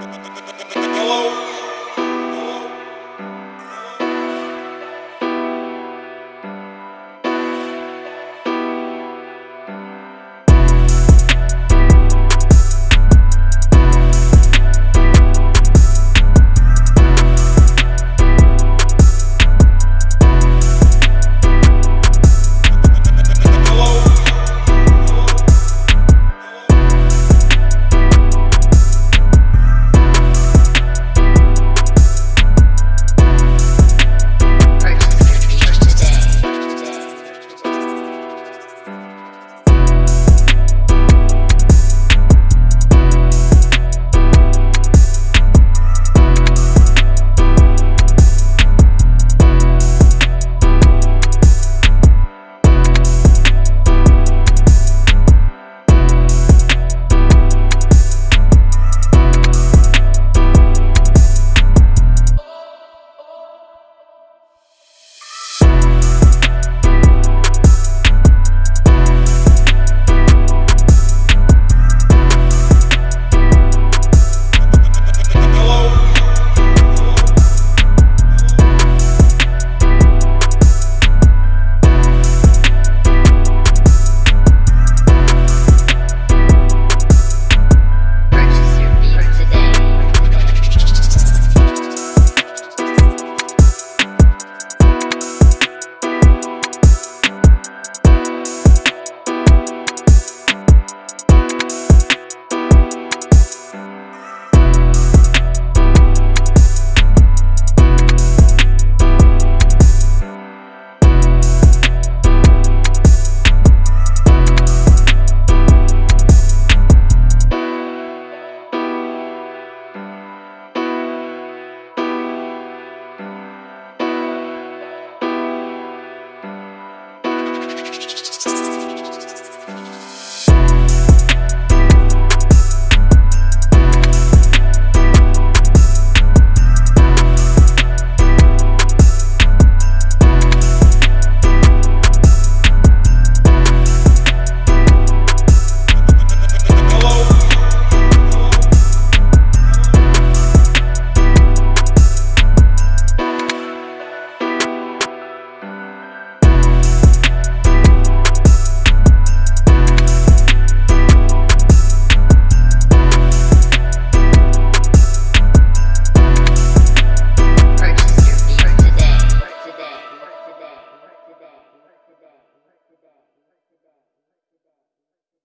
Hello?